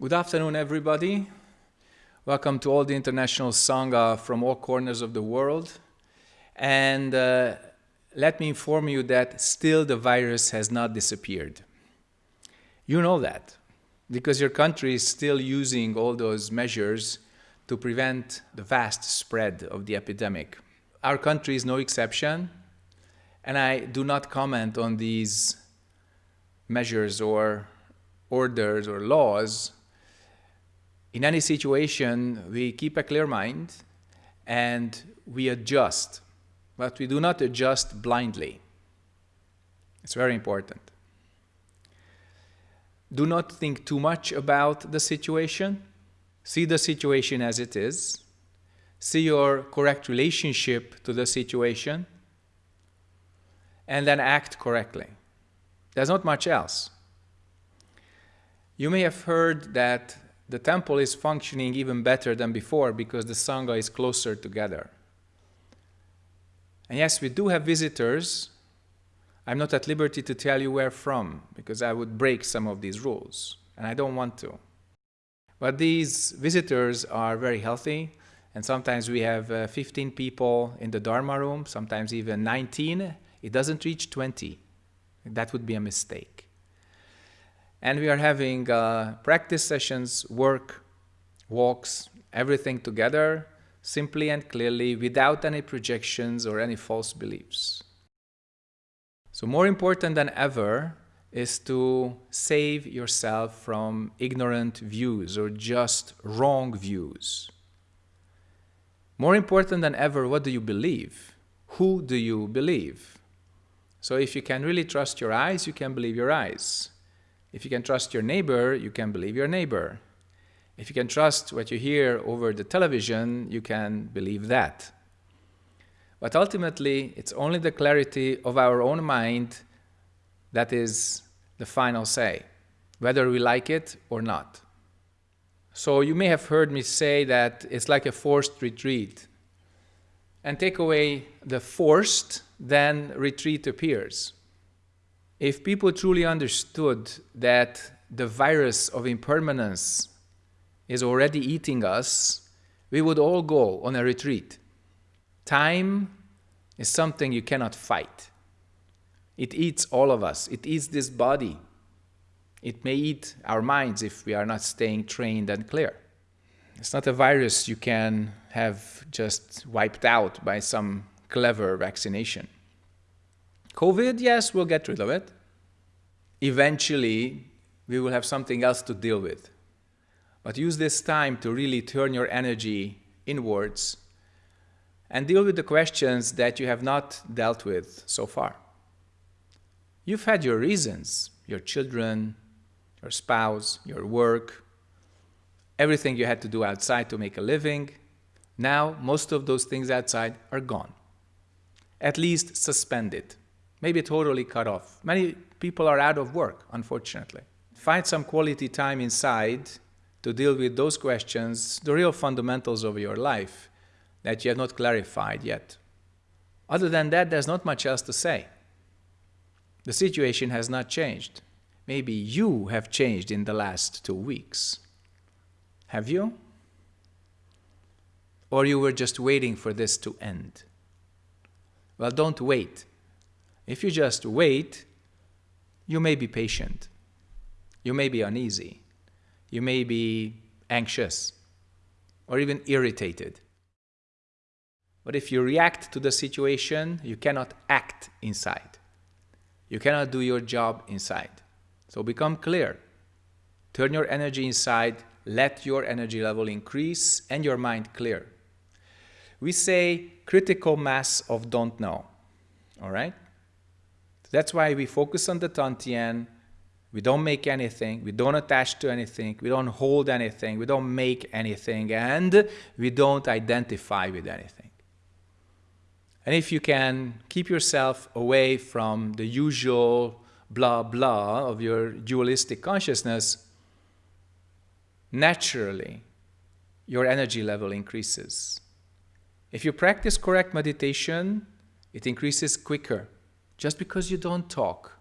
Good afternoon, everybody. Welcome to all the international Sangha from all corners of the world. And uh, let me inform you that still the virus has not disappeared. You know that because your country is still using all those measures to prevent the vast spread of the epidemic. Our country is no exception, and I do not comment on these measures or orders or laws. In any situation, we keep a clear mind and we adjust, but we do not adjust blindly. It's very important. Do not think too much about the situation. See the situation as it is. See your correct relationship to the situation. And then act correctly. There's not much else. You may have heard that the temple is functioning even better than before because the Sangha is closer together. And yes, we do have visitors. I'm not at liberty to tell you where from because I would break some of these rules, and I don't want to. But these visitors are very healthy, and sometimes we have uh, 15 people in the Dharma room, sometimes even 19. It doesn't reach 20. That would be a mistake. And we are having uh, practice sessions, work, walks, everything together, simply and clearly, without any projections or any false beliefs. So more important than ever is to save yourself from ignorant views or just wrong views. More important than ever, what do you believe? Who do you believe? So if you can really trust your eyes, you can believe your eyes. If you can trust your neighbor, you can believe your neighbor. If you can trust what you hear over the television, you can believe that. But ultimately, it's only the clarity of our own mind that is the final say, whether we like it or not. So you may have heard me say that it's like a forced retreat. And take away the forced, then retreat appears. If people truly understood that the virus of impermanence is already eating us, we would all go on a retreat. Time is something you cannot fight. It eats all of us. It eats this body. It may eat our minds if we are not staying trained and clear. It's not a virus you can have just wiped out by some clever vaccination. COVID, yes, we'll get rid of it. Eventually, we will have something else to deal with. But use this time to really turn your energy inwards and deal with the questions that you have not dealt with so far. You've had your reasons, your children, your spouse, your work, everything you had to do outside to make a living. Now, most of those things outside are gone. At least suspended, maybe totally cut off. Many people are out of work, unfortunately. Find some quality time inside to deal with those questions, the real fundamentals of your life that you have not clarified yet. Other than that, there's not much else to say. The situation has not changed. Maybe you have changed in the last two weeks. Have you? Or you were just waiting for this to end? Well, don't wait. If you just wait, you may be patient. You may be uneasy. You may be anxious or even irritated. But if you react to the situation, you cannot act inside. You cannot do your job inside. So become clear. Turn your energy inside, let your energy level increase and your mind clear. We say critical mass of don't know, all right? That's why we focus on the Tantien, we don't make anything, we don't attach to anything, we don't hold anything, we don't make anything, and we don't identify with anything. And if you can keep yourself away from the usual blah blah of your dualistic consciousness, naturally your energy level increases. If you practice correct meditation, it increases quicker just because you don't talk.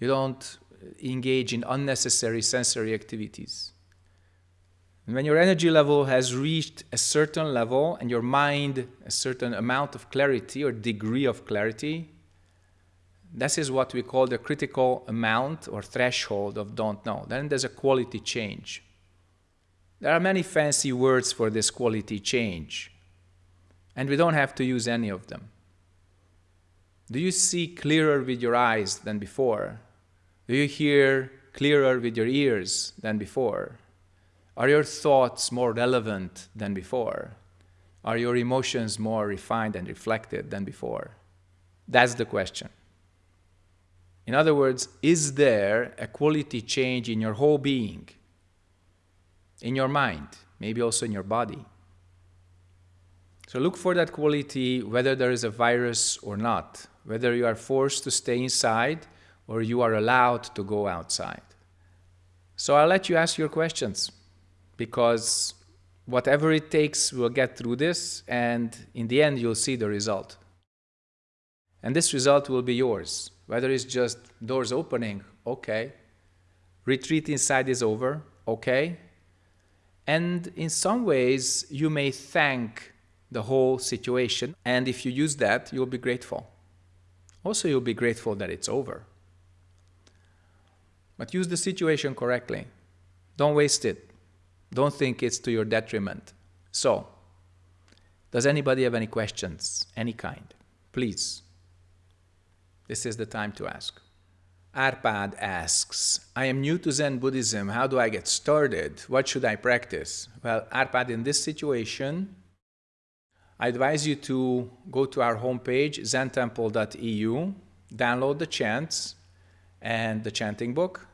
You don't engage in unnecessary sensory activities. And when your energy level has reached a certain level and your mind a certain amount of clarity or degree of clarity, this is what we call the critical amount or threshold of don't know. Then there's a quality change. There are many fancy words for this quality change, and we don't have to use any of them. Do you see clearer with your eyes than before? Do you hear clearer with your ears than before? Are your thoughts more relevant than before? Are your emotions more refined and reflected than before? That's the question. In other words, is there a quality change in your whole being? In your mind, maybe also in your body? So look for that quality whether there is a virus or not, whether you are forced to stay inside or you are allowed to go outside. So I'll let you ask your questions because whatever it takes, we'll get through this, and in the end, you'll see the result. And this result will be yours. Whether it's just doors opening, okay. Retreat inside is over, okay. And in some ways, you may thank the whole situation. And if you use that, you'll be grateful. Also, you'll be grateful that it's over. But use the situation correctly. Don't waste it. Don't think it's to your detriment. So, does anybody have any questions, any kind? Please. This is the time to ask. Arpad asks, I am new to Zen Buddhism. How do I get started? What should I practice? Well, Arpad, in this situation, I advise you to go to our homepage, zentemple.eu, download the chants and the chanting book,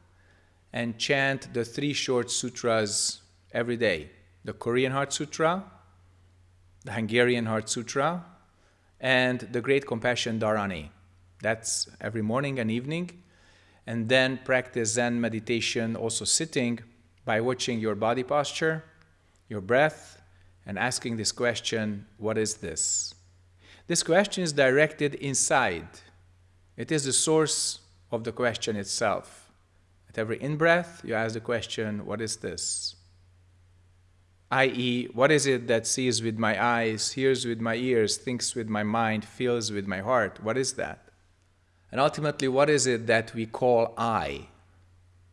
and chant the three short sutras every day. The Korean Heart Sutra, the Hungarian Heart Sutra, and the Great Compassion Dharani. That's every morning and evening. And then practice Zen meditation, also sitting, by watching your body posture, your breath, and asking this question, what is this? This question is directed inside. It is the source of the question itself. At every in-breath, you ask the question, what is this? i.e., what is it that sees with my eyes, hears with my ears, thinks with my mind, feels with my heart? What is that? And ultimately, what is it that we call I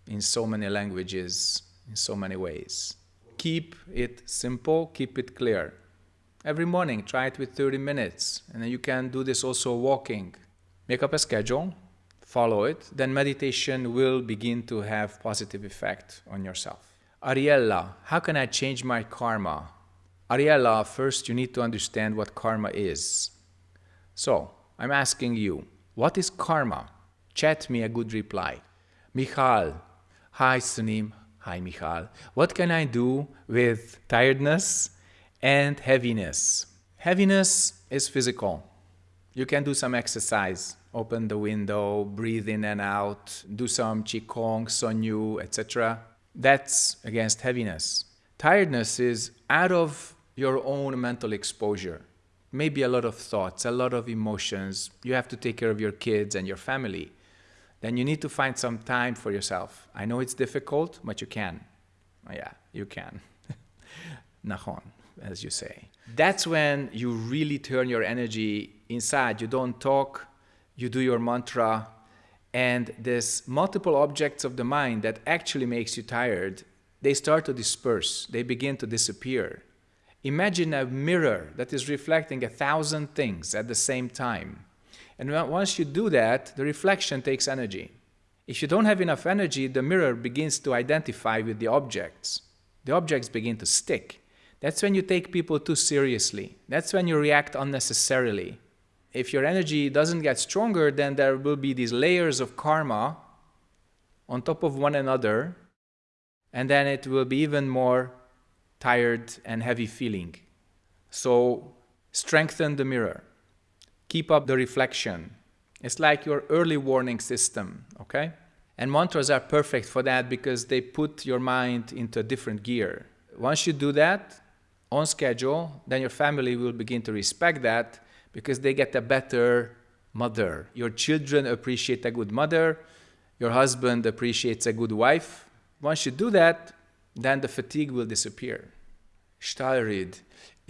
in so many languages, in so many ways? Keep it simple, keep it clear. Every morning, try it with 30 minutes, and then you can do this also walking. Make up a schedule, follow it, then meditation will begin to have positive effect on yourself. Ariella, how can I change my karma? Ariella, first you need to understand what karma is. So, I'm asking you, what is karma? Chat me a good reply. Michal, hi Sunim, hi Michal. What can I do with tiredness and heaviness? Heaviness is physical. You can do some exercise. Open the window, breathe in and out, do some Qigong, Sonyu, etc. That's against heaviness. Tiredness is out of your own mental exposure. Maybe a lot of thoughts, a lot of emotions. You have to take care of your kids and your family. Then you need to find some time for yourself. I know it's difficult, but you can. Oh, yeah, you can. Nahon, as you say. That's when you really turn your energy inside. You don't talk, you do your mantra, and this multiple objects of the mind that actually makes you tired, they start to disperse, they begin to disappear. Imagine a mirror that is reflecting a thousand things at the same time. And once you do that, the reflection takes energy. If you don't have enough energy, the mirror begins to identify with the objects. The objects begin to stick. That's when you take people too seriously. That's when you react unnecessarily if your energy doesn't get stronger, then there will be these layers of karma on top of one another, and then it will be even more tired and heavy feeling. So strengthen the mirror. Keep up the reflection. It's like your early warning system, okay? And mantras are perfect for that because they put your mind into a different gear. Once you do that on schedule, then your family will begin to respect that because they get a better mother. Your children appreciate a good mother. Your husband appreciates a good wife. Once you do that, then the fatigue will disappear. Stalrid,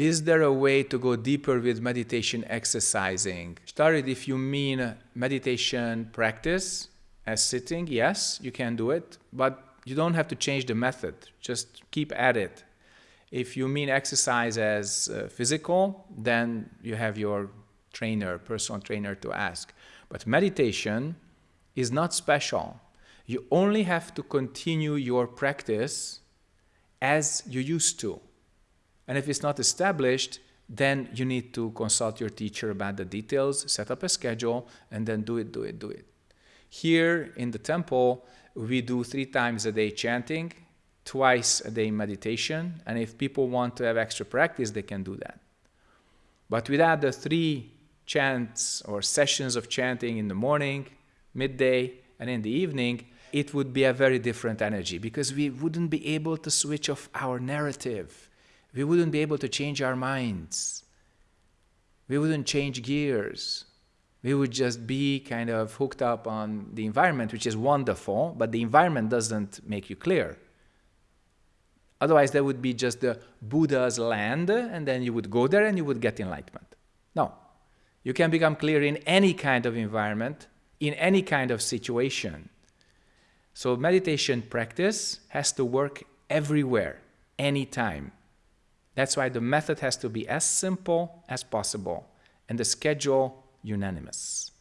is there a way to go deeper with meditation exercising? Started if you mean meditation practice as sitting, yes, you can do it, but you don't have to change the method. Just keep at it. If you mean exercise as uh, physical, then you have your trainer, personal trainer to ask. But meditation is not special. You only have to continue your practice as you used to. And if it's not established, then you need to consult your teacher about the details, set up a schedule, and then do it, do it, do it. Here in the temple, we do three times a day chanting, twice a day meditation, and if people want to have extra practice, they can do that. But without the three chants or sessions of chanting in the morning, midday, and in the evening, it would be a very different energy because we wouldn't be able to switch off our narrative. We wouldn't be able to change our minds. We wouldn't change gears. We would just be kind of hooked up on the environment, which is wonderful, but the environment doesn't make you clear. Otherwise, there would be just the Buddha's land, and then you would go there and you would get enlightenment. No. You can become clear in any kind of environment, in any kind of situation. So meditation practice has to work everywhere, anytime. That's why the method has to be as simple as possible and the schedule unanimous.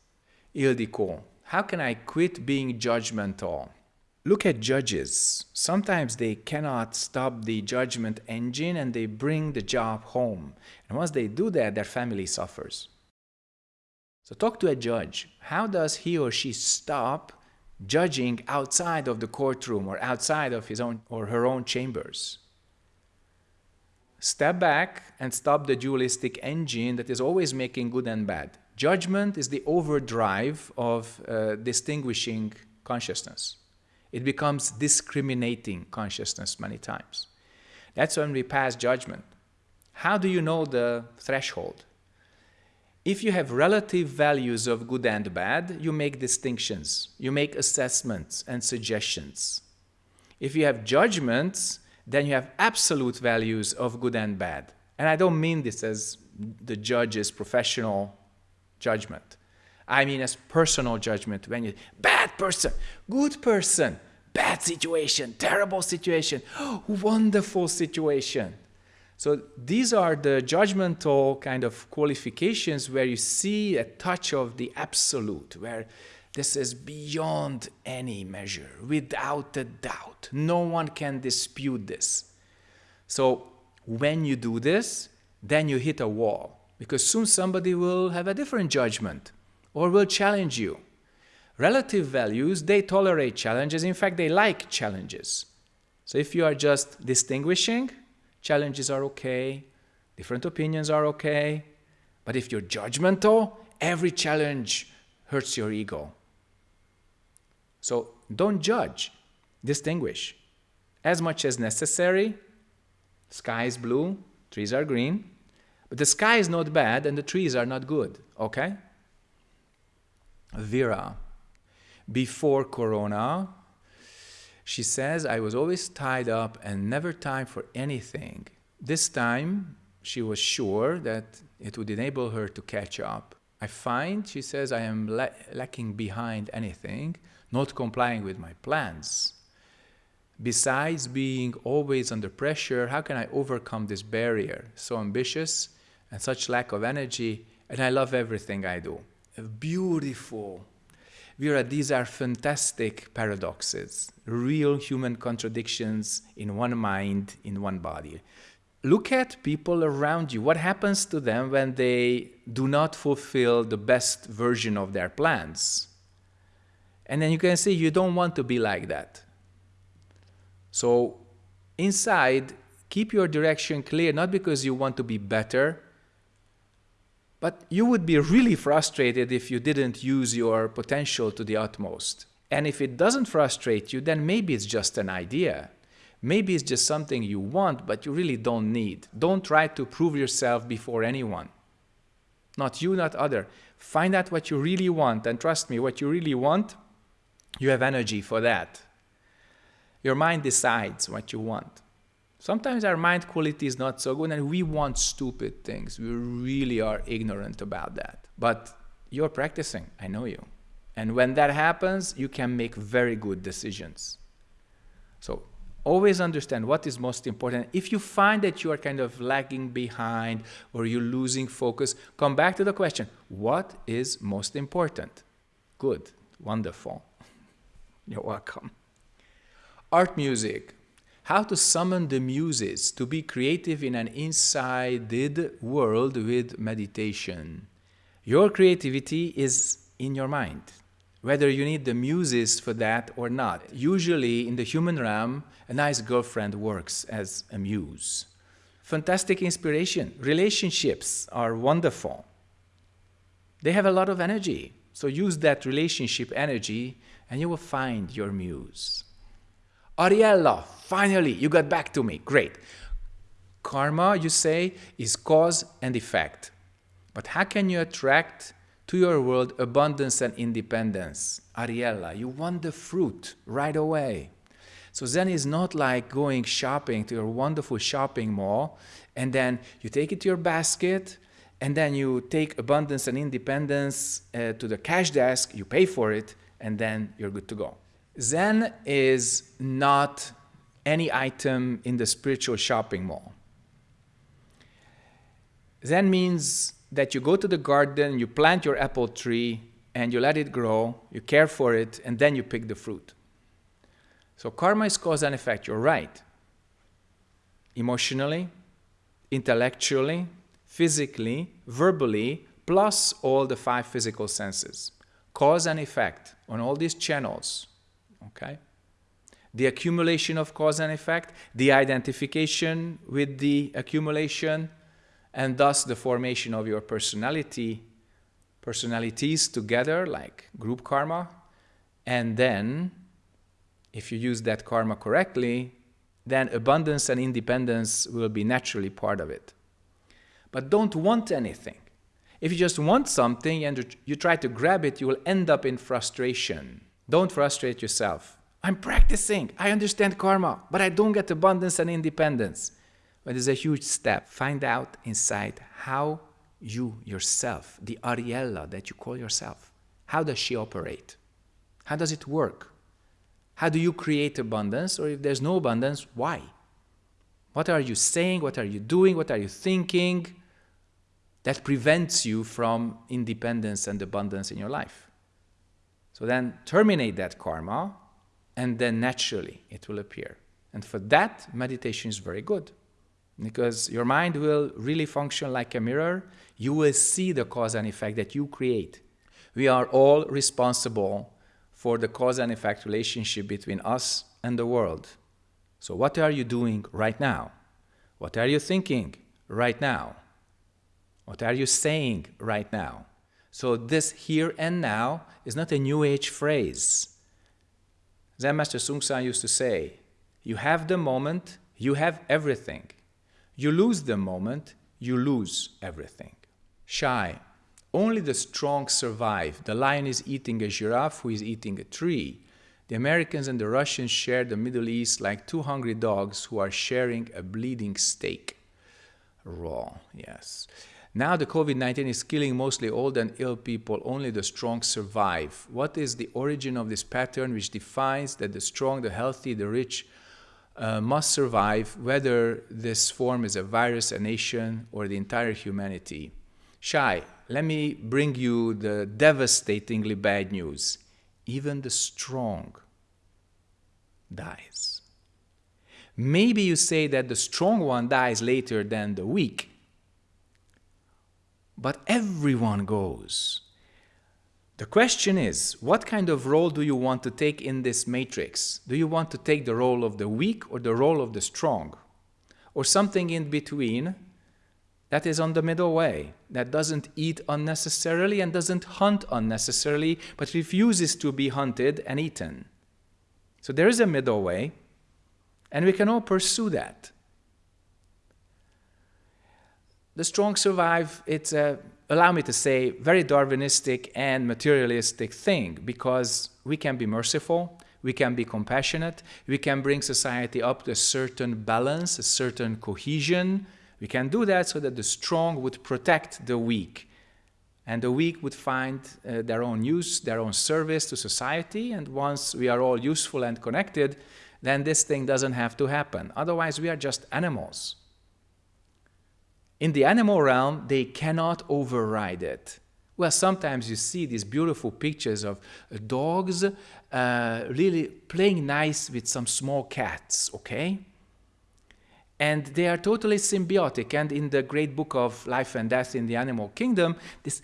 Ildiko, how can I quit being judgmental? Look at judges. Sometimes they cannot stop the judgment engine and they bring the job home. And once they do that, their family suffers. So talk to a judge. How does he or she stop judging outside of the courtroom or outside of his own or her own chambers? Step back and stop the dualistic engine that is always making good and bad. Judgment is the overdrive of uh, distinguishing consciousness. It becomes discriminating consciousness many times. That's when we pass judgment. How do you know the threshold? If you have relative values of good and bad, you make distinctions, you make assessments and suggestions. If you have judgments, then you have absolute values of good and bad. And I don't mean this as the judge's professional judgment. I mean as personal judgment when you bad person, good person, bad situation, terrible situation, wonderful situation. So these are the judgmental kind of qualifications where you see a touch of the absolute, where this is beyond any measure, without a doubt. No one can dispute this. So when you do this, then you hit a wall because soon somebody will have a different judgment or will challenge you. Relative values, they tolerate challenges. In fact, they like challenges. So if you are just distinguishing, challenges are okay, different opinions are okay. But if you're judgmental, every challenge hurts your ego. So don't judge, distinguish. As much as necessary, sky is blue, trees are green, but the sky is not bad and the trees are not good, okay? Vera, before Corona, she says, I was always tied up and never time for anything. This time, she was sure that it would enable her to catch up. I find, she says, I am la lacking behind anything, not complying with my plans. Besides being always under pressure, how can I overcome this barrier? So ambitious and such lack of energy, and I love everything I do. Beautiful. Vera, these are fantastic paradoxes, real human contradictions in one mind, in one body. Look at people around you. What happens to them when they do not fulfill the best version of their plans? And then you can see you don't want to be like that. So inside, keep your direction clear, not because you want to be better, but you would be really frustrated if you didn't use your potential to the utmost. And if it doesn't frustrate you, then maybe it's just an idea. Maybe it's just something you want, but you really don't need. Don't try to prove yourself before anyone. Not you, not other. Find out what you really want, and trust me, what you really want, you have energy for that. Your mind decides what you want. Sometimes our mind quality is not so good and we want stupid things. We really are ignorant about that. But you're practicing, I know you. And when that happens, you can make very good decisions. So always understand what is most important. If you find that you are kind of lagging behind or you're losing focus, come back to the question, what is most important? Good, wonderful. You're welcome. Art music. How to summon the muses to be creative in an insided world with meditation. Your creativity is in your mind whether you need the muses for that or not. Usually in the human realm, a nice girlfriend works as a muse. Fantastic inspiration. Relationships are wonderful. They have a lot of energy. So use that relationship energy and you will find your muse. Ariella, finally, you got back to me. Great. Karma, you say, is cause and effect. But how can you attract to your world abundance and independence. Ariella, you want the fruit right away. So Zen is not like going shopping to your wonderful shopping mall and then you take it to your basket and then you take abundance and independence uh, to the cash desk, you pay for it, and then you're good to go. Zen is not any item in the spiritual shopping mall. Zen means that you go to the garden, you plant your apple tree, and you let it grow, you care for it, and then you pick the fruit. So karma is cause and effect, you're right. Emotionally, intellectually, physically, verbally, plus all the five physical senses. Cause and effect on all these channels, okay? The accumulation of cause and effect, the identification with the accumulation, and thus the formation of your personality, personalities together, like group karma, and then, if you use that karma correctly, then abundance and independence will be naturally part of it. But don't want anything. If you just want something and you try to grab it, you will end up in frustration. Don't frustrate yourself. I'm practicing, I understand karma, but I don't get abundance and independence. But it's a huge step. Find out inside how you yourself, the Ariella that you call yourself, how does she operate? How does it work? How do you create abundance? Or if there's no abundance, why? What are you saying? What are you doing? What are you thinking that prevents you from independence and abundance in your life? So then terminate that karma and then naturally it will appear. And for that, meditation is very good because your mind will really function like a mirror. You will see the cause and effect that you create. We are all responsible for the cause and effect relationship between us and the world. So what are you doing right now? What are you thinking right now? What are you saying right now? So this here and now is not a new age phrase. Zen Master Seung Sahn used to say, you have the moment, you have everything. You lose the moment, you lose everything. Shy. Only the strong survive. The lion is eating a giraffe who is eating a tree. The Americans and the Russians share the Middle East like two hungry dogs who are sharing a bleeding steak. Raw, yes. Now the COVID-19 is killing mostly old and ill people, only the strong survive. What is the origin of this pattern which defines that the strong, the healthy, the rich uh, must survive whether this form is a virus, a nation, or the entire humanity. Shy, let me bring you the devastatingly bad news. Even the strong dies. Maybe you say that the strong one dies later than the weak, but everyone goes. The question is, what kind of role do you want to take in this matrix? Do you want to take the role of the weak or the role of the strong? Or something in between that is on the middle way, that doesn't eat unnecessarily and doesn't hunt unnecessarily, but refuses to be hunted and eaten. So there is a middle way, and we can all pursue that. The strong survive, it's a allow me to say, very Darwinistic and materialistic thing because we can be merciful, we can be compassionate, we can bring society up to a certain balance, a certain cohesion. We can do that so that the strong would protect the weak. And the weak would find uh, their own use, their own service to society. And once we are all useful and connected, then this thing doesn't have to happen. Otherwise, we are just animals. In the animal realm, they cannot override it. Well, sometimes you see these beautiful pictures of uh, dogs uh, really playing nice with some small cats, okay? And they are totally symbiotic. And in the great book of Life and Death in the Animal Kingdom, this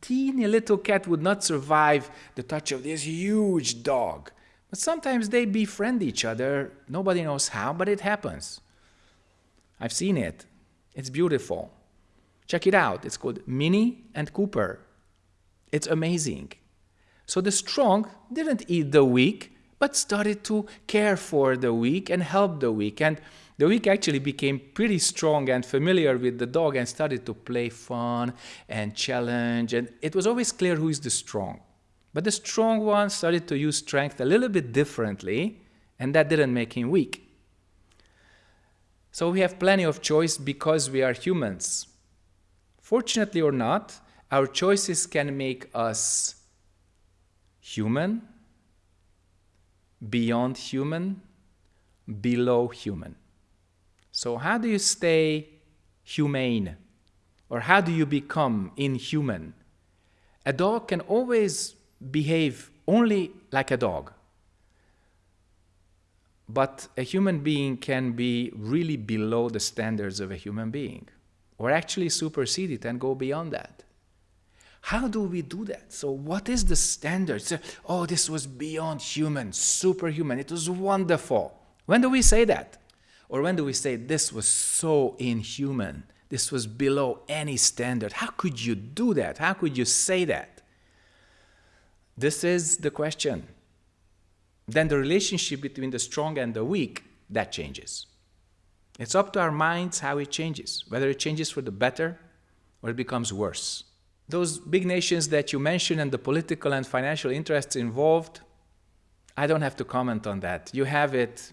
teeny little cat would not survive the touch of this huge dog. But sometimes they befriend each other. Nobody knows how, but it happens. I've seen it. It's beautiful. Check it out. It's called Minnie and Cooper. It's amazing. So the strong didn't eat the weak, but started to care for the weak and help the weak. And the weak actually became pretty strong and familiar with the dog and started to play fun and challenge. And it was always clear who is the strong. But the strong one started to use strength a little bit differently, and that didn't make him weak. So we have plenty of choice because we are humans. Fortunately or not, our choices can make us human, beyond human, below human. So how do you stay humane? Or how do you become inhuman? A dog can always behave only like a dog. But a human being can be really below the standards of a human being, or actually supersede it and go beyond that. How do we do that? So what is the standard? So, oh, this was beyond human, superhuman. It was wonderful. When do we say that? Or when do we say this was so inhuman? This was below any standard. How could you do that? How could you say that? This is the question. Then the relationship between the strong and the weak, that changes. It's up to our minds how it changes, whether it changes for the better or it becomes worse. Those big nations that you mentioned and the political and financial interests involved, I don't have to comment on that. You have it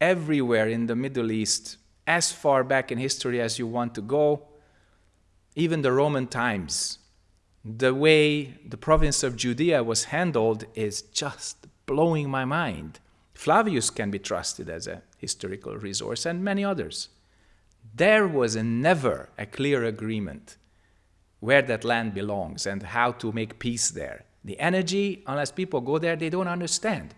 everywhere in the Middle East, as far back in history as you want to go, even the Roman times. The way the province of Judea was handled is just blowing my mind. Flavius can be trusted as a historical resource and many others. There was a never a clear agreement where that land belongs and how to make peace there. The energy, unless people go there, they don't understand.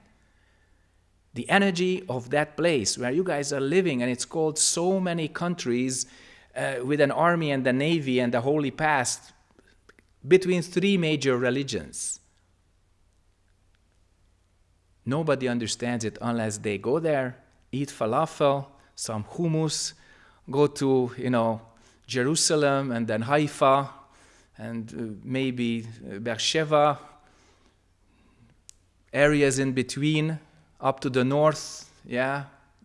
The energy of that place where you guys are living, and it's called so many countries uh, with an army and a navy and a holy past between three major religions. Nobody understands it unless they go there, eat falafel, some hummus, go to, you know, Jerusalem and then Haifa, and uh, maybe uh, Beersheba, areas in between, up to the north, yeah,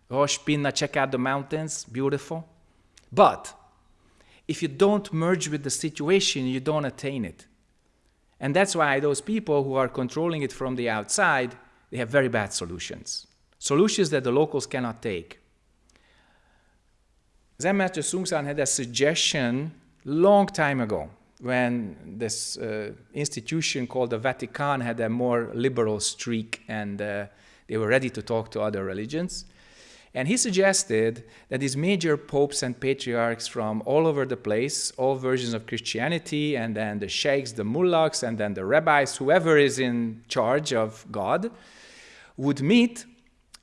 Rosh Pinna, check out the mountains, beautiful. But if you don't merge with the situation, you don't attain it. And that's why those people who are controlling it from the outside, they have very bad solutions. Solutions that the locals cannot take. Zen Master Seung Sahn had a suggestion long time ago when this uh, institution called the Vatican had a more liberal streak and uh, they were ready to talk to other religions. And he suggested that these major popes and patriarchs from all over the place, all versions of Christianity, and then the sheikhs, the mullahs, and then the rabbis, whoever is in charge of God, would meet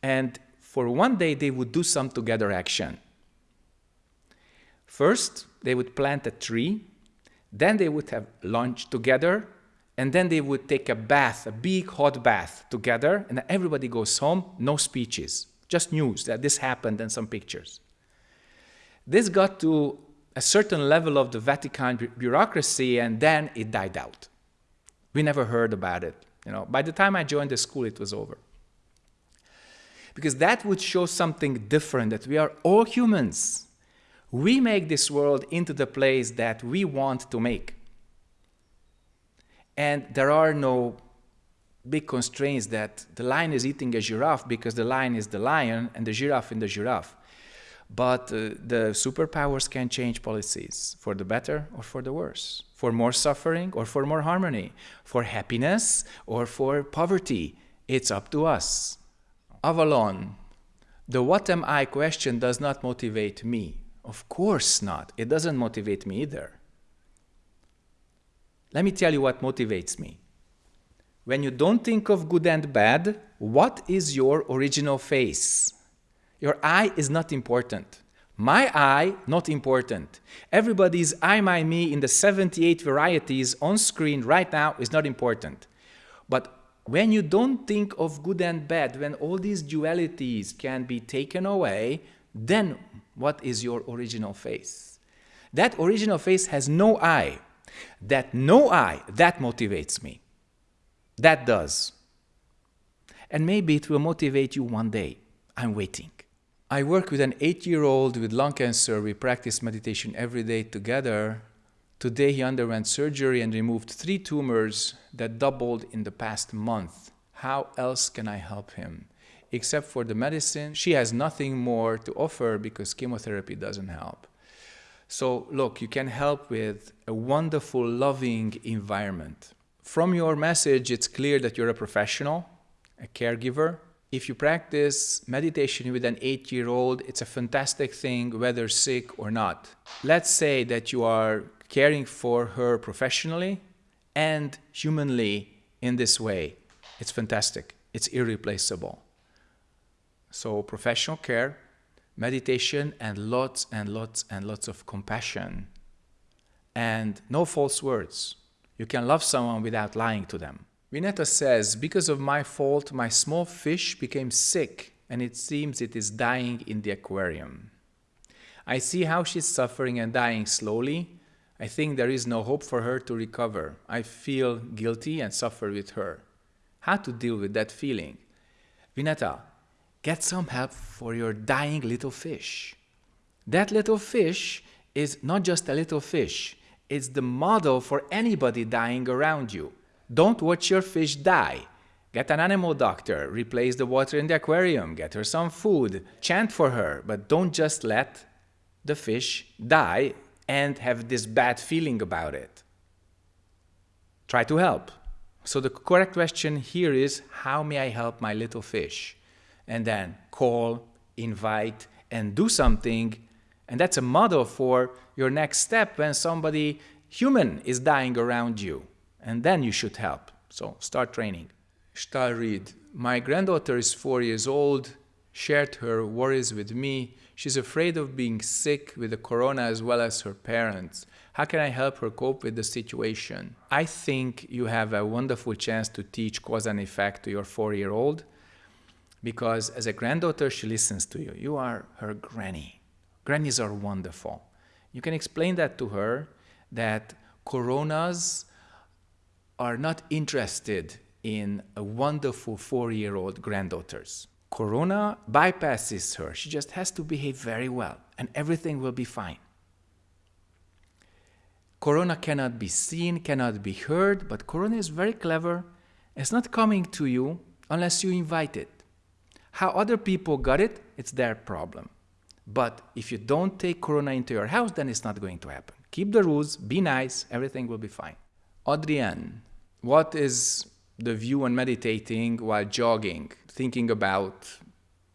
and for one day they would do some together action. First, they would plant a tree then they would have lunch together, and then they would take a bath, a big hot bath together, and everybody goes home, no speeches, just news that this happened and some pictures. This got to a certain level of the Vatican bureaucracy, and then it died out. We never heard about it. You know, by the time I joined the school, it was over. Because that would show something different, that we are all humans we make this world into the place that we want to make. And there are no big constraints that the lion is eating a giraffe because the lion is the lion and the giraffe in the giraffe. But uh, the superpowers can change policies for the better or for the worse, for more suffering or for more harmony, for happiness or for poverty. It's up to us. Avalon, the what am I question does not motivate me. Of course not. It doesn't motivate me either. Let me tell you what motivates me. When you don't think of good and bad, what is your original face? Your eye is not important. My eye, not important. Everybody's I, my, me in the 78 varieties on screen right now is not important. But when you don't think of good and bad, when all these dualities can be taken away, then what is your original face? That original face has no eye. That no eye, that motivates me. That does. And maybe it will motivate you one day. I'm waiting. I work with an eight year old with lung cancer. We practice meditation every day together. Today, he underwent surgery and removed three tumors that doubled in the past month. How else can I help him? Except for the medicine, she has nothing more to offer because chemotherapy doesn't help. So, look, you can help with a wonderful, loving environment. From your message, it's clear that you're a professional, a caregiver. If you practice meditation with an eight year old, it's a fantastic thing, whether sick or not. Let's say that you are caring for her professionally and humanly in this way. It's fantastic, it's irreplaceable. So, professional care, meditation, and lots and lots and lots of compassion. And no false words. You can love someone without lying to them. Vineta says, Because of my fault, my small fish became sick, and it seems it is dying in the aquarium. I see how she's suffering and dying slowly. I think there is no hope for her to recover. I feel guilty and suffer with her. How to deal with that feeling? Vineta, get some help for your dying little fish. That little fish is not just a little fish, it's the model for anybody dying around you. Don't watch your fish die. Get an animal doctor, replace the water in the aquarium, get her some food, chant for her, but don't just let the fish die and have this bad feeling about it. Try to help. So the correct question here is how may I help my little fish? And then call, invite, and do something and that's a model for your next step when somebody human is dying around you. And then you should help. So start training. Stahl read, my granddaughter is four years old, shared her worries with me. She's afraid of being sick with the corona as well as her parents. How can I help her cope with the situation? I think you have a wonderful chance to teach cause and effect to your four year old because as a granddaughter, she listens to you. You are her granny. Grannies are wonderful. You can explain that to her that coronas are not interested in a wonderful four year old granddaughters. Corona bypasses her. She just has to behave very well, and everything will be fine. Corona cannot be seen, cannot be heard, but Corona is very clever. It's not coming to you unless you invite it. How other people got it, it's their problem. But if you don't take Corona into your house, then it's not going to happen. Keep the rules, be nice, everything will be fine. Adrienne, what is the view on meditating while jogging, thinking about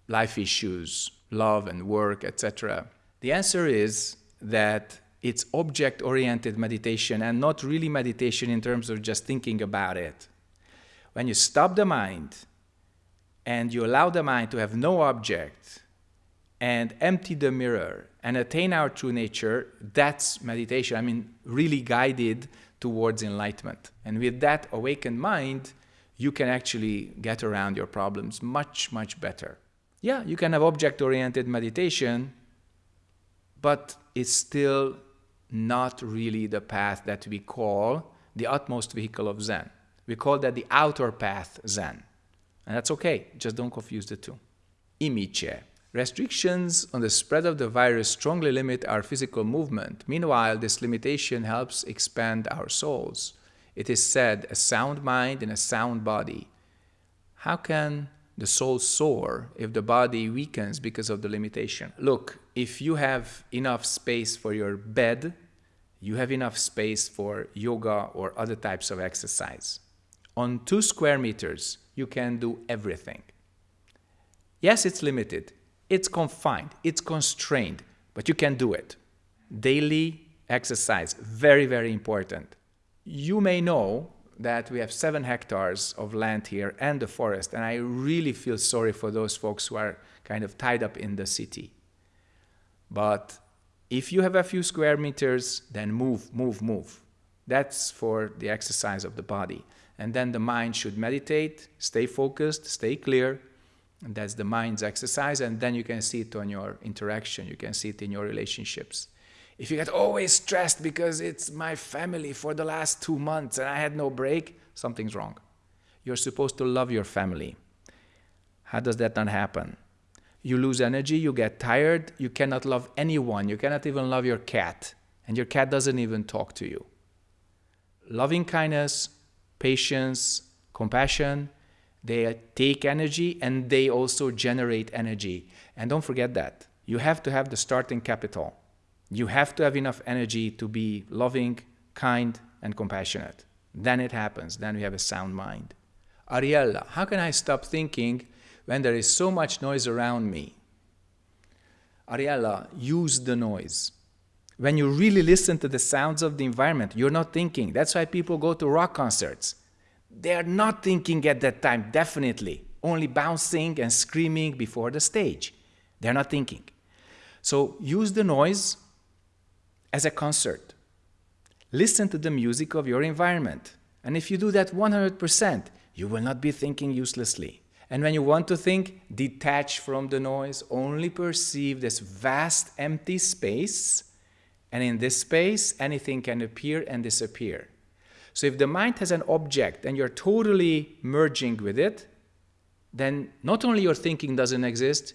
life issues, love and work, etc.? The answer is that it's object oriented meditation and not really meditation in terms of just thinking about it. When you stop the mind and you allow the mind to have no object, and empty the mirror and attain our true nature, that's meditation. I mean, really guided towards enlightenment. And with that awakened mind, you can actually get around your problems much, much better. Yeah, you can have object oriented meditation, but it's still not really the path that we call the utmost vehicle of Zen. We call that the outer path Zen. And that's okay, just don't confuse the two. Imice. Restrictions on the spread of the virus strongly limit our physical movement. Meanwhile, this limitation helps expand our souls. It is said, a sound mind in a sound body. how can the soul soar if the body weakens because of the limitation? Look, if you have enough space for your bed, you have enough space for yoga or other types of exercise. On two square meters, you can do everything. Yes, it's limited, it's confined, it's constrained, but you can do it. Daily exercise, very, very important. You may know that we have seven hectares of land here and the forest, and I really feel sorry for those folks who are kind of tied up in the city. But if you have a few square meters, then move, move, move. That's for the exercise of the body. And then the mind should meditate, stay focused, stay clear. And that's the mind's exercise. And then you can see it on your interaction, you can see it in your relationships. If you get always stressed because it's my family for the last two months and I had no break, something's wrong. You're supposed to love your family. How does that not happen? You lose energy, you get tired, you cannot love anyone, you cannot even love your cat, and your cat doesn't even talk to you. Loving kindness, patience, compassion, they take energy and they also generate energy. And don't forget that. You have to have the starting capital. You have to have enough energy to be loving, kind, and compassionate. Then it happens. Then we have a sound mind. Ariella, how can I stop thinking when there is so much noise around me? Ariella, use the noise. When you really listen to the sounds of the environment, you're not thinking. That's why people go to rock concerts. They are not thinking at that time, definitely. Only bouncing and screaming before the stage. They're not thinking. So use the noise as a concert. Listen to the music of your environment. And if you do that 100%, you will not be thinking uselessly. And when you want to think, detach from the noise, only perceive this vast empty space. And in this space, anything can appear and disappear. So if the mind has an object and you're totally merging with it, then not only your thinking doesn't exist,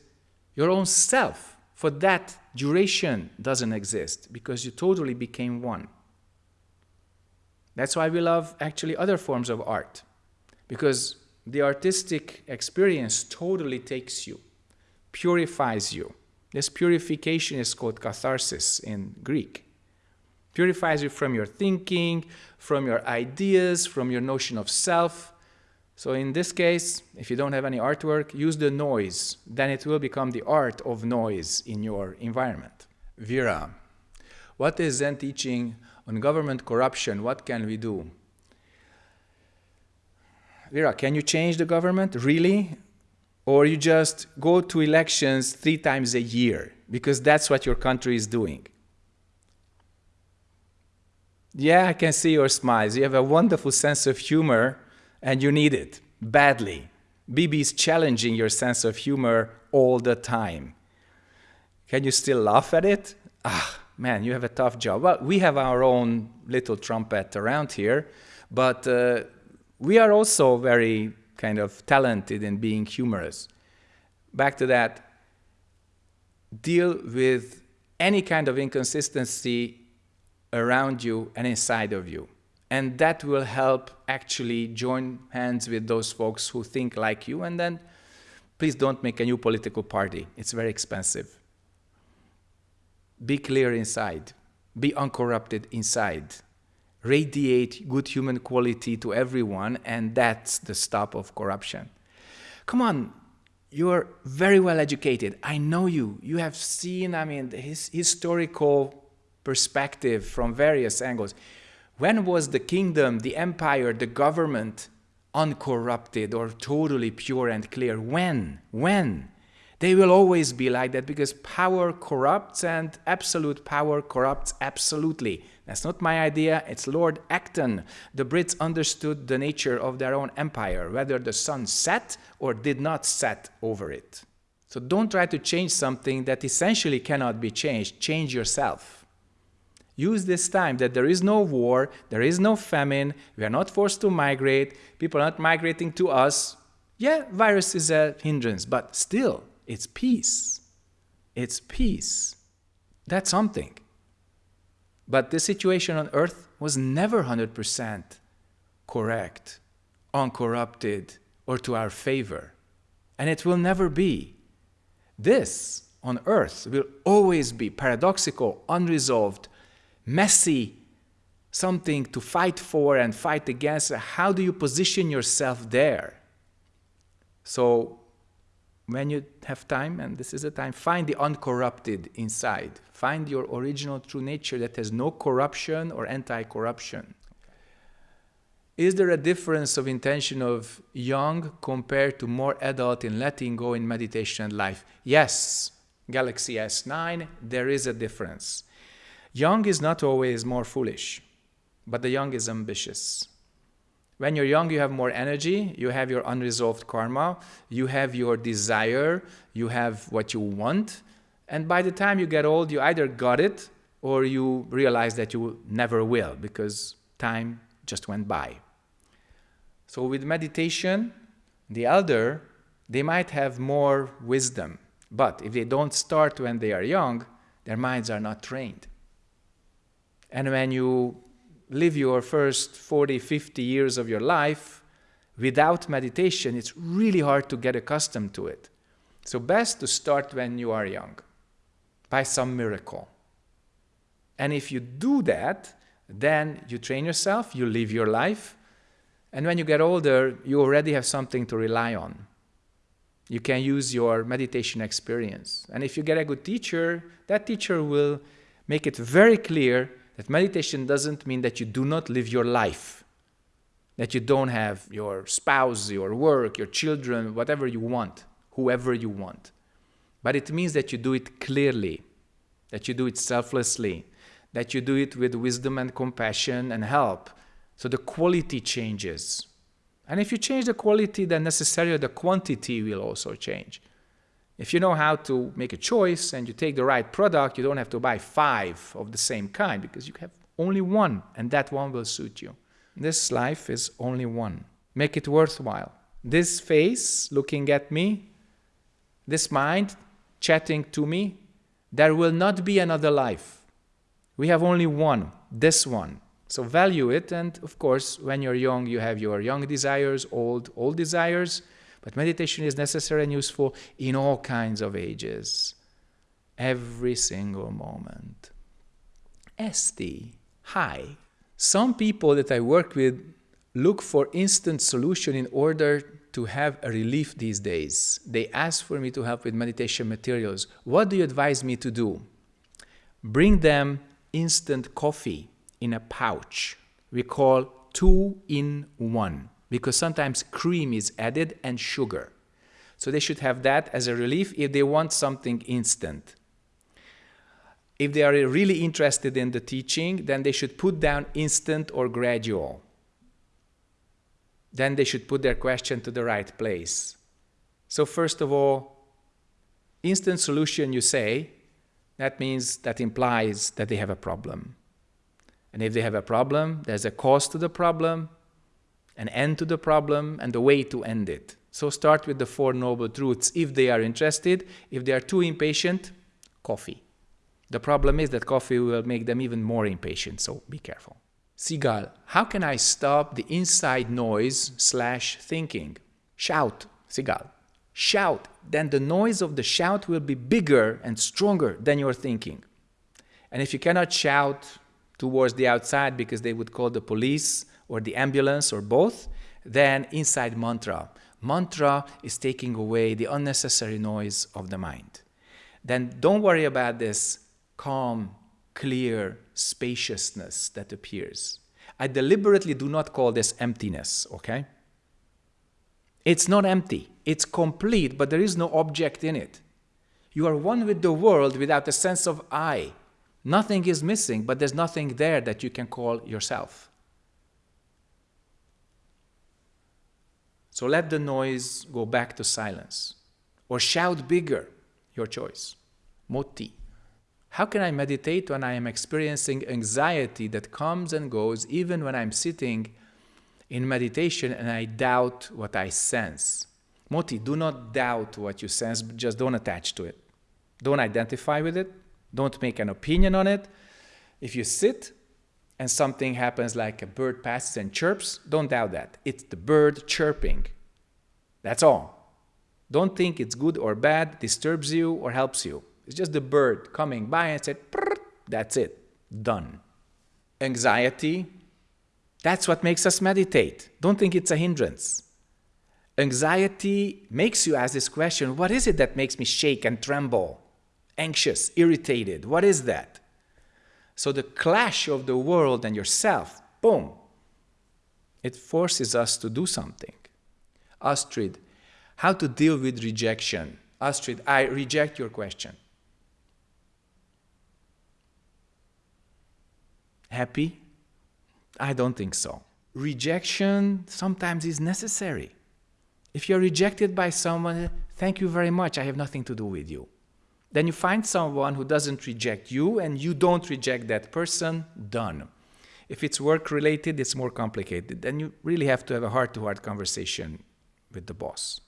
your own self for that duration doesn't exist because you totally became one. That's why we love actually other forms of art because the artistic experience totally takes you, purifies you. This purification is called catharsis in Greek. Purifies you from your thinking, from your ideas, from your notion of self, so in this case, if you don't have any artwork, use the noise. Then it will become the art of noise in your environment. Vera, what is Zen teaching on government corruption? What can we do? Vera, can you change the government? Really? Or you just go to elections three times a year because that's what your country is doing? Yeah, I can see your smiles. You have a wonderful sense of humor and you need it badly. Bibi is challenging your sense of humor all the time. Can you still laugh at it? Ah, man, you have a tough job. Well, we have our own little trumpet around here, but uh, we are also very kind of talented in being humorous. Back to that, deal with any kind of inconsistency around you and inside of you. And that will help actually join hands with those folks who think like you. And then please don't make a new political party. It's very expensive. Be clear inside. Be uncorrupted inside. Radiate good human quality to everyone, and that's the stop of corruption. Come on, you're very well educated. I know you. You have seen, I mean, his historical perspective from various angles. When was the kingdom, the empire, the government uncorrupted or totally pure and clear? When? When? They will always be like that because power corrupts and absolute power corrupts absolutely. That's not my idea, it's Lord Acton. The Brits understood the nature of their own empire, whether the sun set or did not set over it. So don't try to change something that essentially cannot be changed. Change yourself. Use this time that there is no war, there is no famine, we are not forced to migrate, people are not migrating to us. Yeah, virus is a hindrance, but still, it's peace. It's peace. That's something. But the situation on earth was never 100% correct, uncorrupted, or to our favor. And it will never be. This on earth will always be paradoxical, unresolved, messy, something to fight for and fight against. How do you position yourself there? So, when you have time, and this is a time, find the uncorrupted inside. Find your original true nature that has no corruption or anti corruption. Is there a difference of intention of young compared to more adult in letting go in meditation and life? Yes, Galaxy S9, there is a difference. Young is not always more foolish, but the young is ambitious. When you're young, you have more energy, you have your unresolved karma, you have your desire, you have what you want, and by the time you get old, you either got it or you realize that you never will because time just went by. So with meditation, the elder, they might have more wisdom. But if they don't start when they are young, their minds are not trained. And when you live your first 40, 50 years of your life without meditation, it's really hard to get accustomed to it. So best to start when you are young, by some miracle. And if you do that, then you train yourself, you live your life, and when you get older, you already have something to rely on. You can use your meditation experience. And if you get a good teacher, that teacher will make it very clear that meditation doesn't mean that you do not live your life, that you don't have your spouse, your work, your children, whatever you want, whoever you want. But it means that you do it clearly, that you do it selflessly, that you do it with wisdom and compassion and help, so the quality changes. And if you change the quality, then necessarily the quantity will also change. If you know how to make a choice and you take the right product, you don't have to buy five of the same kind because you have only one and that one will suit you. This life is only one. Make it worthwhile. This face looking at me, this mind chatting to me, there will not be another life. We have only one, this one. So value it, and of course, when you're young, you have your young desires, old, old desires, but meditation is necessary and useful in all kinds of ages, every single moment. Esti, hi. Some people that I work with look for instant solution in order to have a relief these days. They ask for me to help with meditation materials. What do you advise me to do? Bring them instant coffee in a pouch. We call two in one because sometimes cream is added and sugar. So they should have that as a relief if they want something instant. If they are really interested in the teaching, then they should put down instant or gradual. Then they should put their question to the right place. So first of all, instant solution you say, that means that implies that they have a problem. And if they have a problem, there's a cause to the problem, an end to the problem, and a way to end it. So start with the Four Noble Truths if they are interested. If they are too impatient, coffee. The problem is that coffee will make them even more impatient, so be careful. Sigal, how can I stop the inside noise slash thinking? Shout, Sigal. Shout, then the noise of the shout will be bigger and stronger than your thinking. And if you cannot shout towards the outside because they would call the police or the ambulance or both, then inside mantra. Mantra is taking away the unnecessary noise of the mind. Then don't worry about this calm, clear spaciousness that appears. I deliberately do not call this emptiness, okay? It's not empty, it's complete, but there is no object in it. You are one with the world without a sense of I. Nothing is missing, but there's nothing there that you can call yourself. So let the noise go back to silence. Or shout bigger, your choice. Moti. How can I meditate when I am experiencing anxiety that comes and goes even when I'm sitting in meditation and I doubt what I sense? Moti, do not doubt what you sense, just don't attach to it. Don't identify with it, don't make an opinion on it. If you sit and something happens like a bird passes and chirps, don't doubt that. It's the bird chirping. That's all. Don't think it's good or bad, disturbs you or helps you. It's just the bird coming by and said, that's it, done. Anxiety, that's what makes us meditate. Don't think it's a hindrance. Anxiety makes you ask this question what is it that makes me shake and tremble? Anxious, irritated, what is that? So the clash of the world and yourself, boom, it forces us to do something. Astrid, how to deal with rejection? Astrid, I reject your question. Happy? I don't think so. Rejection sometimes is necessary. If you're rejected by someone, thank you very much, I have nothing to do with you. Then you find someone who doesn't reject you and you don't reject that person, done. If it's work related, it's more complicated. Then you really have to have a heart to heart conversation with the boss.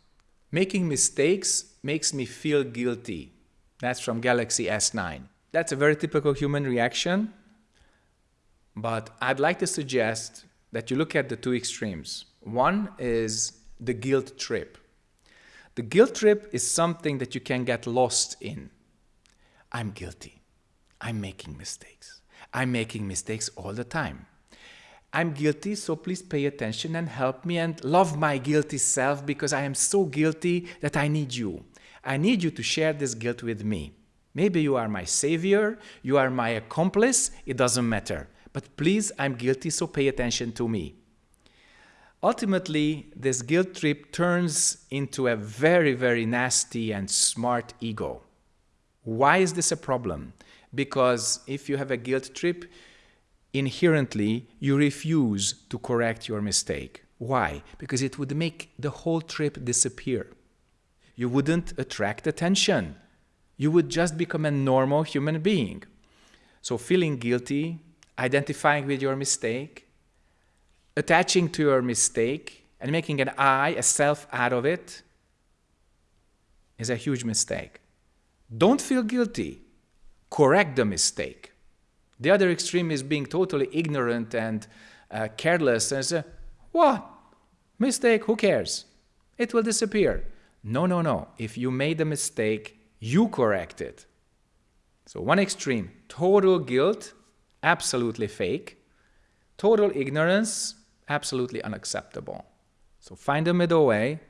Making mistakes makes me feel guilty. That's from Galaxy S9. That's a very typical human reaction. But I'd like to suggest that you look at the two extremes. One is the guilt trip. The guilt trip is something that you can get lost in. I'm guilty. I'm making mistakes. I'm making mistakes all the time. I'm guilty, so please pay attention and help me and love my guilty self because I am so guilty that I need you. I need you to share this guilt with me. Maybe you are my savior, you are my accomplice, it doesn't matter. But please, I'm guilty, so pay attention to me. Ultimately, this guilt trip turns into a very, very nasty and smart ego. Why is this a problem? Because if you have a guilt trip, inherently you refuse to correct your mistake. Why? Because it would make the whole trip disappear. You wouldn't attract attention. You would just become a normal human being. So feeling guilty identifying with your mistake, attaching to your mistake, and making an I, a self out of it is a huge mistake. Don't feel guilty. Correct the mistake. The other extreme is being totally ignorant and uh, careless and say, what? Mistake, who cares? It will disappear. No, no, no. If you made a mistake, you correct it. So one extreme, total guilt, absolutely fake. Total ignorance, absolutely unacceptable. So find a middle way,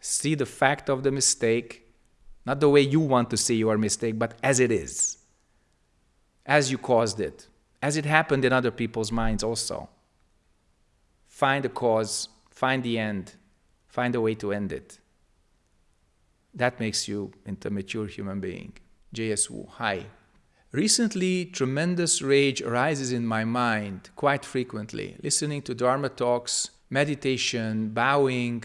see the fact of the mistake, not the way you want to see your mistake, but as it is, as you caused it, as it happened in other people's minds also. Find the cause, find the end, find a way to end it. That makes you into a mature human being. J.S. Wu, hi. Recently, tremendous rage arises in my mind quite frequently. Listening to Dharma talks, meditation, bowing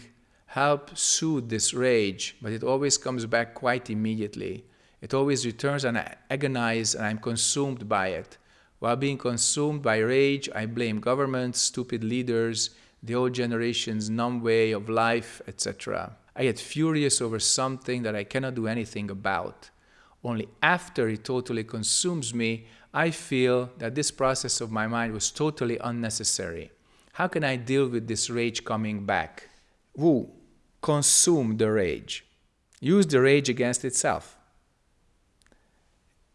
help soothe this rage, but it always comes back quite immediately. It always returns and I agonize and I'm consumed by it. While being consumed by rage, I blame governments, stupid leaders, the old generation's numb way of life, etc. I get furious over something that I cannot do anything about. Only after it totally consumes me, I feel that this process of my mind was totally unnecessary. How can I deal with this rage coming back? Wu, consume the rage. Use the rage against itself.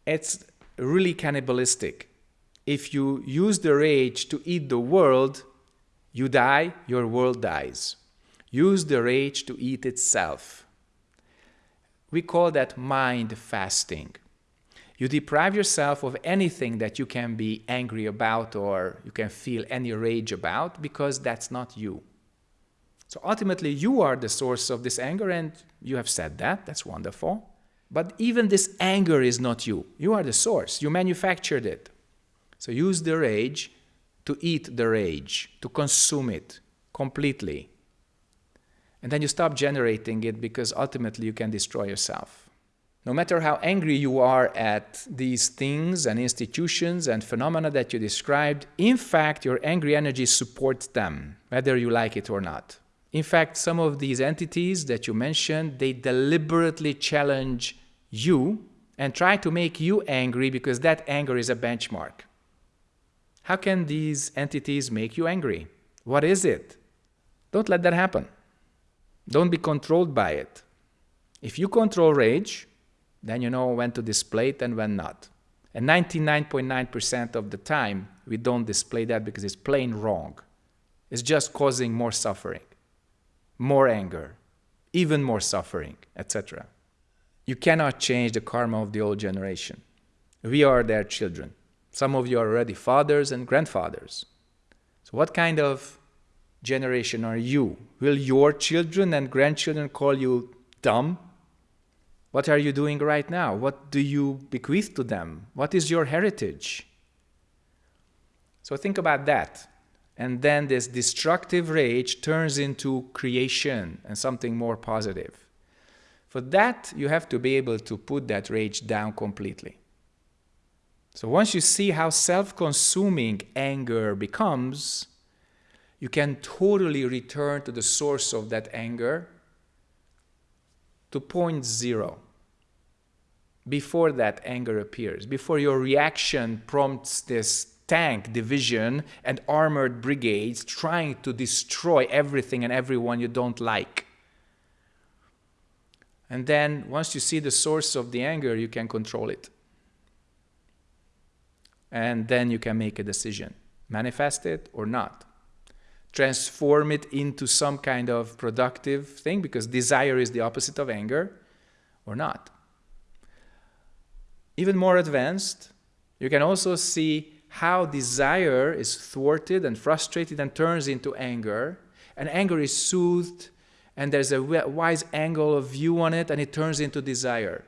It's really cannibalistic. If you use the rage to eat the world, you die, your world dies. Use the rage to eat itself. We call that mind fasting. You deprive yourself of anything that you can be angry about or you can feel any rage about because that's not you. So ultimately, you are the source of this anger, and you have said that. That's wonderful. But even this anger is not you. You are the source. You manufactured it. So use the rage to eat the rage, to consume it completely. And then you stop generating it because ultimately you can destroy yourself. No matter how angry you are at these things and institutions and phenomena that you described, in fact, your angry energy supports them, whether you like it or not. In fact, some of these entities that you mentioned, they deliberately challenge you and try to make you angry because that anger is a benchmark. How can these entities make you angry? What is it? Don't let that happen. Don't be controlled by it. If you control rage, then you know when to display it and when not. And 99.9% of the time, we don't display that because it's plain wrong. It's just causing more suffering, more anger, even more suffering, etc. You cannot change the karma of the old generation. We are their children. Some of you are already fathers and grandfathers. So what kind of generation are you? Will your children and grandchildren call you dumb? What are you doing right now? What do you bequeath to them? What is your heritage? So think about that. And then this destructive rage turns into creation and something more positive. For that, you have to be able to put that rage down completely. So once you see how self-consuming anger becomes, you can totally return to the source of that anger to point zero before that anger appears, before your reaction prompts this tank division and armored brigades trying to destroy everything and everyone you don't like. And then once you see the source of the anger, you can control it. And then you can make a decision, manifest it or not. Transform it into some kind of productive thing because desire is the opposite of anger or not. Even more advanced, you can also see how desire is thwarted and frustrated and turns into anger, and anger is soothed and there's a wise angle of view on it and it turns into desire.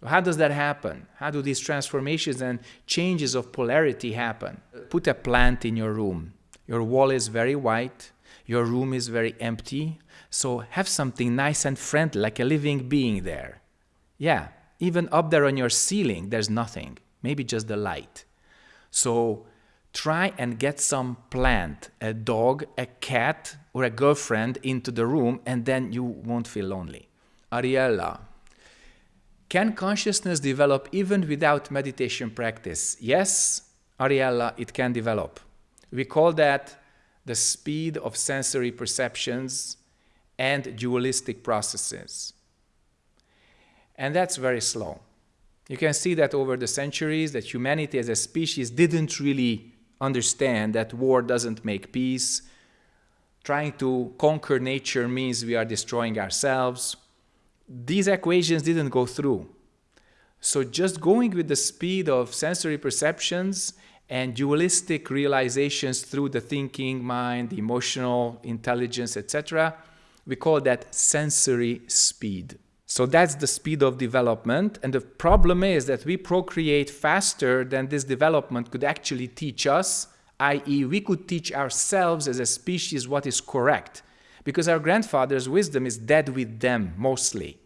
So how does that happen? How do these transformations and changes of polarity happen? Put a plant in your room. Your wall is very white, your room is very empty, so have something nice and friendly, like a living being there. Yeah, even up there on your ceiling, there's nothing, maybe just the light. So try and get some plant, a dog, a cat, or a girlfriend into the room, and then you won't feel lonely. Ariella, can consciousness develop even without meditation practice? Yes, Ariella, it can develop. We call that the speed of sensory perceptions and dualistic processes. And that's very slow. You can see that over the centuries that humanity as a species didn't really understand that war doesn't make peace. Trying to conquer nature means we are destroying ourselves. These equations didn't go through. So just going with the speed of sensory perceptions and dualistic realizations through the thinking mind, emotional intelligence, etc., we call that sensory speed. So that's the speed of development. And the problem is that we procreate faster than this development could actually teach us, i.e. we could teach ourselves as a species what is correct because our grandfather's wisdom is dead with them mostly.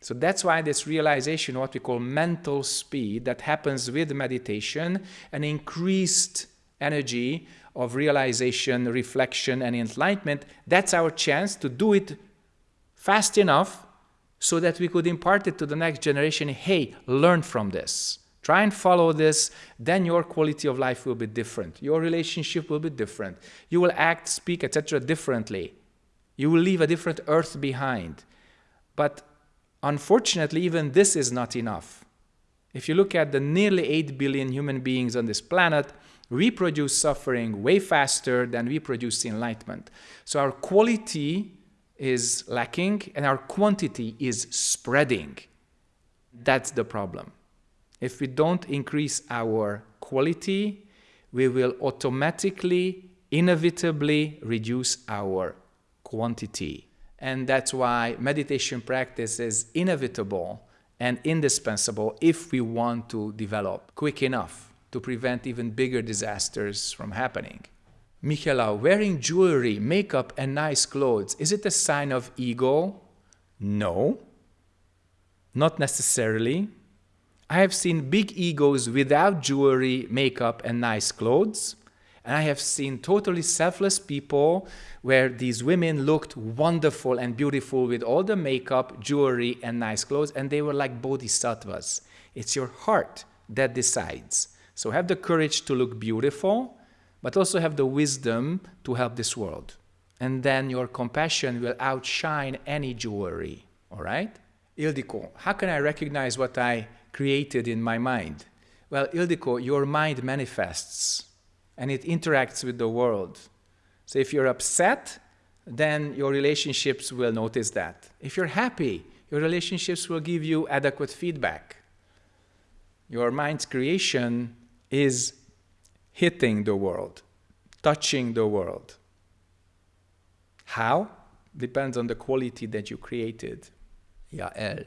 So that's why this realization, what we call mental speed, that happens with meditation, an increased energy of realization, reflection, and enlightenment, that's our chance to do it fast enough so that we could impart it to the next generation. Hey, learn from this. Try and follow this, then your quality of life will be different. Your relationship will be different. You will act, speak, etc. differently. You will leave a different earth behind. But unfortunately, even this is not enough. If you look at the nearly 8 billion human beings on this planet, we produce suffering way faster than we produce enlightenment. So our quality is lacking and our quantity is spreading. That's the problem. If we don't increase our quality, we will automatically, inevitably reduce our quantity. And that's why meditation practice is inevitable and indispensable if we want to develop quick enough to prevent even bigger disasters from happening. Michela, wearing jewelry, makeup, and nice clothes, is it a sign of ego? No, not necessarily. I have seen big egos without jewelry, makeup, and nice clothes. And I have seen totally selfless people where these women looked wonderful and beautiful with all the makeup, jewelry, and nice clothes, and they were like bodhisattvas. It's your heart that decides. So have the courage to look beautiful but also have the wisdom to help this world. and then your compassion will outshine any jewelry. All right? Ildiko, how can I recognize what I created in my mind? Well, Ildiko, your mind manifests and it interacts with the world. So if you're upset, then your relationships will notice that. If you're happy, your relationships will give you adequate feedback. Your mind's creation is hitting the world, touching the world. How? Depends on the quality that you created. Yael.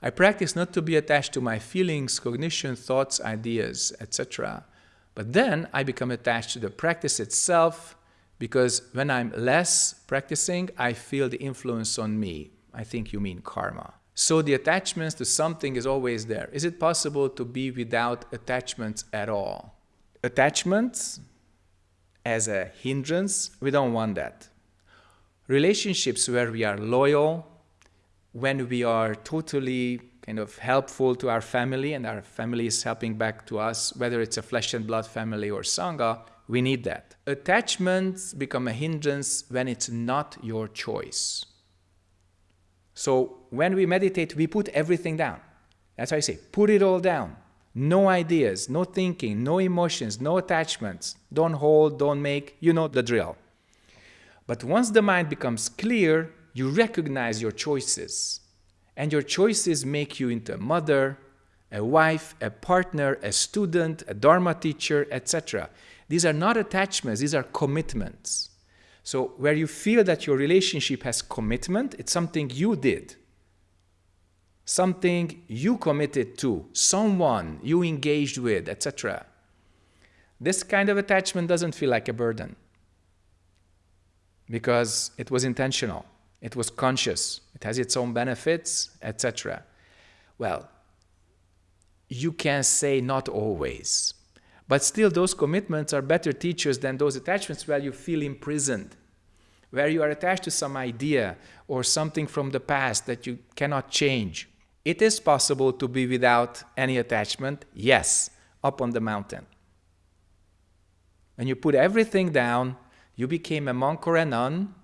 I practice not to be attached to my feelings, cognition, thoughts, ideas, etc. But then I become attached to the practice itself because when I'm less practicing, I feel the influence on me. I think you mean karma. So the attachments to something is always there. Is it possible to be without attachments at all? Attachments as a hindrance, we don't want that. Relationships where we are loyal, when we are totally kind of helpful to our family and our family is helping back to us, whether it's a flesh and blood family or Sangha, we need that. Attachments become a hindrance when it's not your choice. So when we meditate, we put everything down. That's why I say, put it all down. No ideas, no thinking, no emotions, no attachments. Don't hold, don't make, you know the drill. But once the mind becomes clear, you recognize your choices. And your choices make you into a mother, a wife, a partner, a student, a Dharma teacher, etc. These are not attachments, these are commitments. So where you feel that your relationship has commitment, it's something you did. Something you committed to, someone you engaged with, etc. This kind of attachment doesn't feel like a burden because it was intentional. It was conscious. It has its own benefits, etc. Well, you can say not always. But still, those commitments are better teachers than those attachments where you feel imprisoned, where you are attached to some idea or something from the past that you cannot change. It is possible to be without any attachment, yes, up on the mountain. When you put everything down, you became a monk or a nun,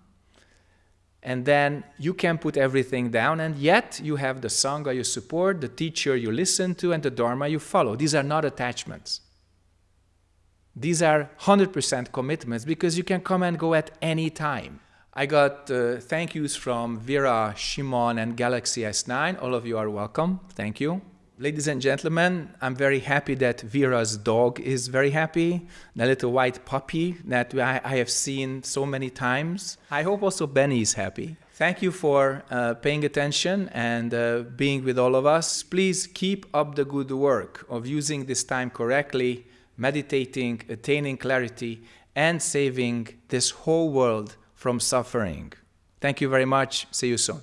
and then you can put everything down and yet you have the sangha you support the teacher you listen to and the dharma you follow. These are not attachments. These are 100% commitments because you can come and go at any time i got uh, thank yous from vera shimon and galaxy s9 all of you are welcome thank you Ladies and gentlemen, I'm very happy that Vera's dog is very happy, the little white puppy that I, have seen so many times. I hope also Benny is happy. Thank you for uh, paying attention and uh, being with all of us. Please keep up the good work of using this time correctly, meditating, attaining clarity, and saving this whole world from suffering. Thank you very much. See you soon.